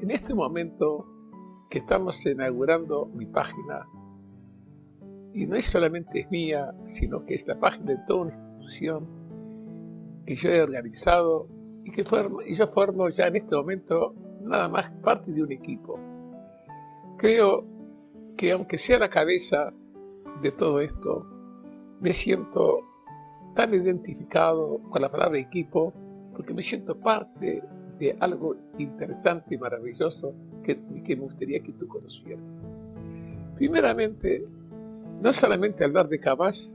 En este momento que estamos inaugurando mi página, y no es solamente mía, sino que es la página de toda una institución que yo he organizado y que formo, y yo formo ya en este momento nada más parte de un equipo. Creo que aunque sea la cabeza de todo esto, me siento tan identificado con la palabra equipo porque me siento parte de algo interesante y maravilloso que, que me gustaría que tú conocieras. Primeramente, no solamente hablar de caballo,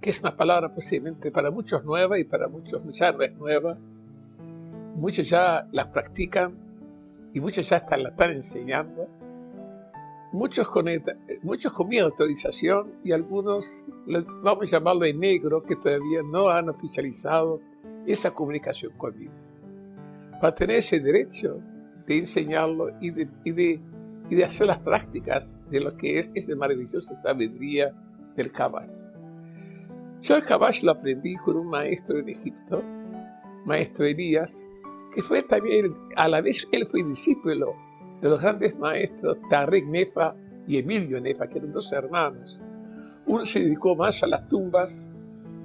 que es una palabra posiblemente para muchos nueva y para muchos ya no es nueva, muchos ya las practican y muchos ya hasta la están enseñando, muchos con, muchos con mi autorización y algunos, vamos a llamarlo en negro, que todavía no han oficializado esa comunicación conmigo. Para tener ese derecho de enseñarlo y de, y de, y de hacer las prácticas de lo que es esa maravillosa sabiduría del caballo. Yo el caballo lo aprendí con un maestro en Egipto, maestro Elías, que fue también, a la vez él fue discípulo de los grandes maestros Tarek Nefa y Emilio Nefa, que eran dos hermanos. Uno se dedicó más a las tumbas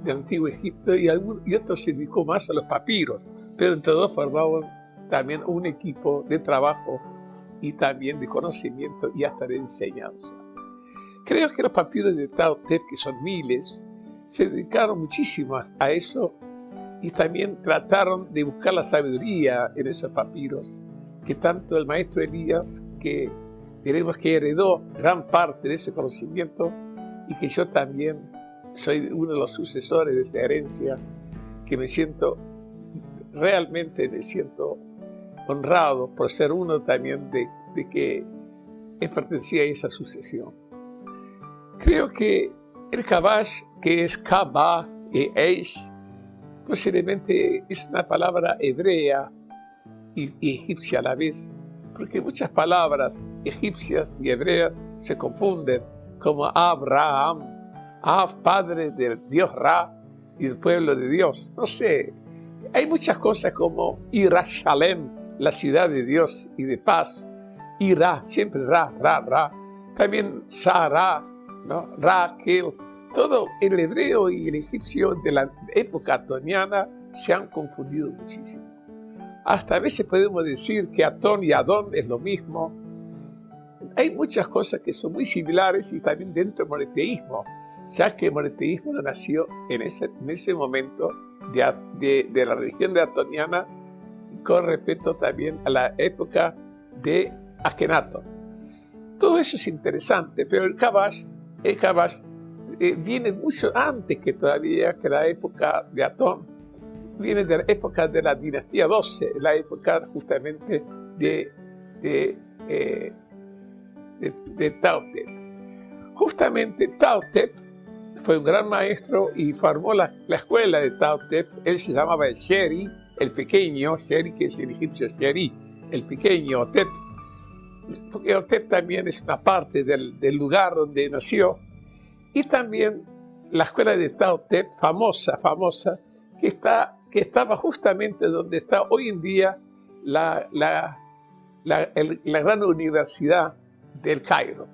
de Antiguo Egipto y, otro se dedicó más a los papiros, pero entre dos formaban también un equipo de trabajo y también de conocimiento y hasta de enseñanza. Creo que los papiros de Tao Te, que son miles, se dedicaron muchísimo a eso y también trataron de buscar la sabiduría en esos papiros que tanto el maestro Elías, que diremos que heredó gran parte de ese conocimiento y que yo también soy uno de los sucesores de esa herencia, que me siento, realmente me siento honrado por ser uno también de, de que pertenecía a esa sucesión. Creo que el Kabash, que es Kaba y Eish, posiblemente es una palabra hebrea y, egipcia a la vez, porque muchas palabras egipcias y hebreas se confunden, como Abraham, Ab, padre del Dios Ra y el pueblo de Dios. No sé, hay muchas cosas como Irashalem, la ciudad de Dios y de paz, Ira, siempre Ra, Ra, Ra. También Sara, ¿no? Raquel, todo el hebreo y el egipcio de la época atoniana se han confundido muchísimo. Hasta a veces podemos decir que Atón y Adón es lo mismo. Hay muchas cosas que son muy similares y también dentro del monoteísmo, ya que el monoteísmo nació en ese, en ese momento de, la religión de Atoniana con respecto también a la época de Akenaton. Todo eso es interesante, pero el Kabash, el Kabash eh, viene mucho antes que todavía que la época de Atón, viene de la época de la dinastía 12, la época justamente de, de, eh, Justamente Tautep fue un gran maestro y formó la, la escuela de Tautep, él se llamaba el Sheri, el pequeño, Sheri que es el egipcio Sheri, el pequeño Otep, porque Otep también es una parte del, del lugar donde nació, y también la escuela de Tao Te, famosa, famosa, que, está, que estaba justamente donde está hoy en día la, la, la, gran universidad del Cairo.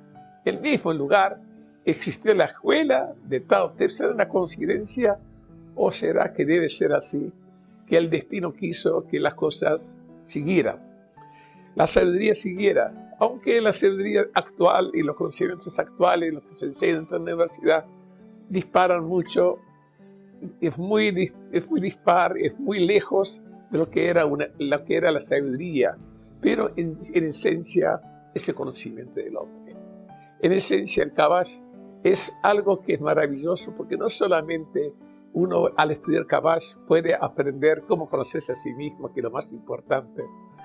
El mismo lugar existió la escuela de Tao Te. ¿Será una coincidencia o será que debe ser así? Que el destino quiso que las cosas siguieran. La sabiduría siguiera aunque la sabiduría actual y los conocimientos actuales, los que se enseñan en la universidad, disparan mucho, es muy, es muy dispar, es muy lejos de lo que era, una, lo que era la sabiduría, pero en, esencia es el conocimiento del hombre. En esencia el Kabash es algo que es maravilloso porque no solamente uno al estudiar Kabash puede aprender cómo conocerse a sí mismo, que es lo más importante,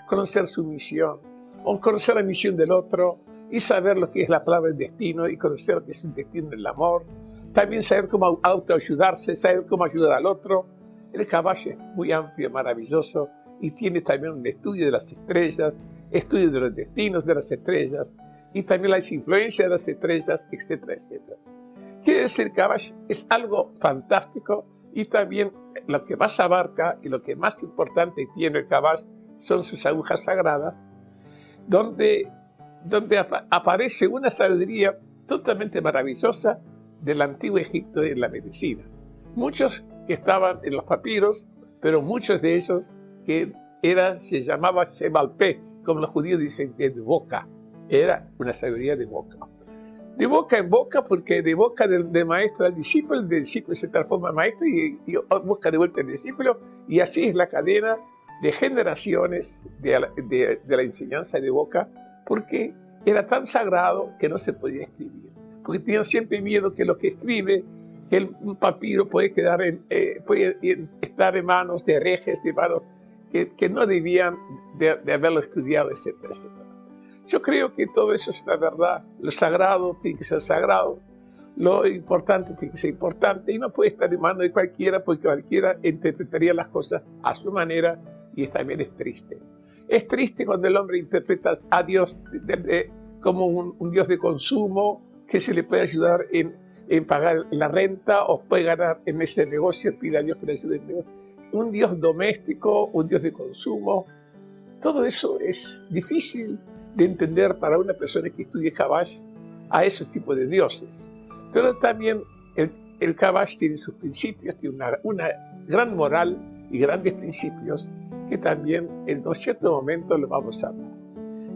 conocer su misión, o conocer la misión del otro y saber lo que es la palabra del destino y conocer lo que es el destino del amor. También saber cómo autoayudarse, saber cómo ayudar al otro. El caballo es muy amplio, maravilloso y tiene también un estudio de las estrellas, estudio de los destinos de las estrellas y también las influencias de las estrellas, etcétera, etcétera. Quiere decir, Kabash es algo fantástico y también lo que más abarca y lo que más importante tiene el Kabash son sus agujas sagradas, donde, donde aparece una sabiduría totalmente maravillosa del antiguo Egipto en la medicina. Muchos que estaban en los papiros, pero muchos de ellos que era, se llamaba Shemalpe, como los judíos dicen, de boca. Era una sabiduría de boca. De boca en boca, porque de boca del, maestro al discípulo, el discípulo se transforma en maestro y, busca de vuelta al discípulo, y así es la cadena de generaciones de, de la enseñanza de boca, porque era tan sagrado que no se podía escribir. Porque tenían siempre miedo que lo que escribe, que el papiro puede, quedar en, eh, puede estar en manos de herejes, de manos que, no debían de, haberlo estudiado, etcétera, etcétera. Yo creo que todo eso es la verdad. Lo sagrado tiene que ser sagrado, lo importante tiene que ser importante y no puede estar en manos de cualquiera porque cualquiera interpretaría las cosas a su manera y también es triste. Es triste cuando el hombre interpreta a Dios como un, Dios de consumo que se le puede ayudar en, en, pagar la renta o puede ganar en ese negocio, pide a Dios que le ayude en el negocio un Dios doméstico, un Dios de consumo. Todo eso es difícil de entender para una persona que estudia Kabash a esos tipos de dioses. Pero también el, el Kabash tiene sus principios, tiene una, una, gran moral y grandes principios que también en un cierto momento lo vamos a hablar.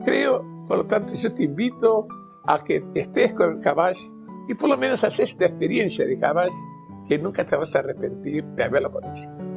Creo, por lo tanto, yo te invito a que estés con el Kabash y por lo menos haces esta experiencia de Kabash que nunca te vas a arrepentir de haberlo conocido.